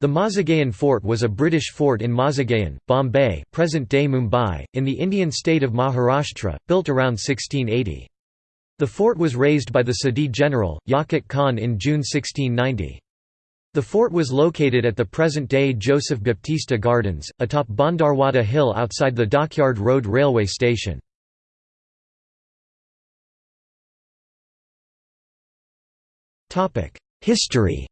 The Mazagaon Fort was a British fort in Mazagaon, Bombay present-day Mumbai, in the Indian state of Maharashtra, built around 1680. The fort was razed by the Sadi general, Yaqut Khan in June 1690. The fort was located at the present-day Joseph Baptista Gardens, atop Bandarwada Hill outside the Dockyard Road railway station. History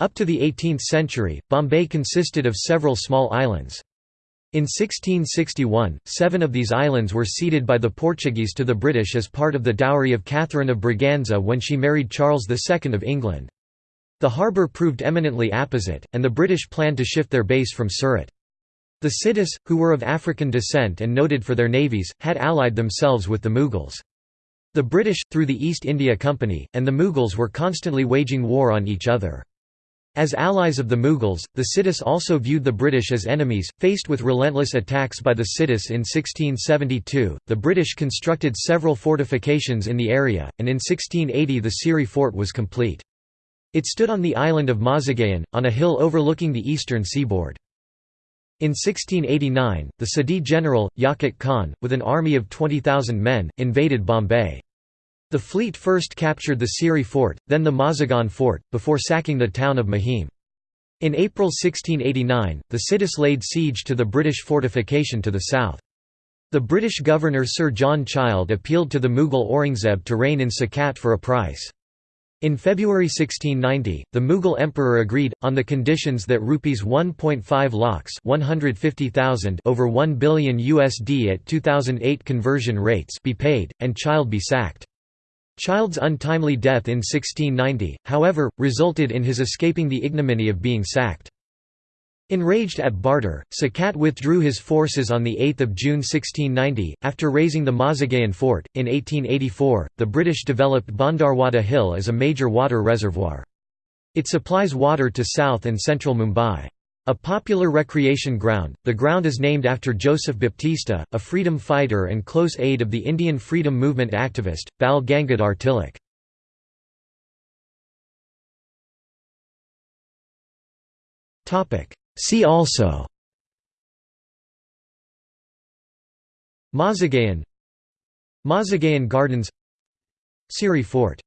Up to the 18th century, Bombay consisted of several small islands. In 1661, seven of these islands were ceded by the Portuguese to the British as part of the dowry of Catherine of Braganza when she married Charles II of England. The harbour proved eminently apposite, and the British planned to shift their base from Surat. The Siddhis, who were of African descent and noted for their navies, had allied themselves with the Mughals. The British, through the East India Company, and the Mughals were constantly waging war on each other. As allies of the Mughals, the Siddhis also viewed the British as enemies. Faced with relentless attacks by the Siddhis in 1672, the British constructed several fortifications in the area, and in 1680 the Siri fort was complete. It stood on the island of Mazagaon, on a hill overlooking the eastern seaboard. In 1689, the Sadi general, Yaqut Khan, with an army of 20,000 men, invaded Bombay. The fleet first captured the Siri fort, then the Mazagaon fort, before sacking the town of Mahim. In April 1689, the Siddhis laid siege to the British fortification to the south. The British governor Sir John Child appealed to the Mughal Aurangzeb to rein in Sakat for a price. In February 1690, the Mughal emperor agreed, on the conditions that rupees 1.5 lakhs 150,000 over 1 billion USD at 2008 conversion rates be paid, and Child be sacked. Child's untimely death in 1690, however, resulted in his escaping the ignominy of being sacked. Enraged at barter, Sakat withdrew his forces on 8 June 1690, after razing the Mazagaon fort. In 1884, the British developed Bandarwada Hill as a major water reservoir. It supplies water to south and central Mumbai. A popular recreation ground, the ground is named after Joseph Baptista, a freedom fighter and close aide of the Indian freedom movement activist, Bal Gangadhar Tilak. See also Mazagaon Mazagaon Gardens Siri Fort